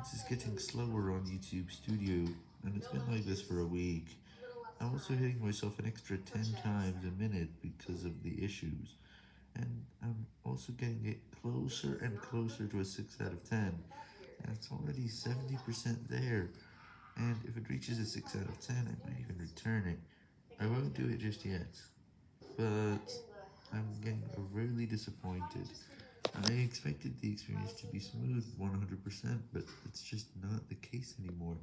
performance is getting slower on YouTube Studio, and it's been like this for a week. I'm also hitting myself an extra 10 times a minute because of the issues, and I'm also getting it closer and closer to a 6 out of 10, and it's already 70% there, and if it reaches a 6 out of 10, I might even return it. I won't do it just yet, but I'm getting really disappointed. I expected the experience to be smooth 100%, but it's just not the case anymore.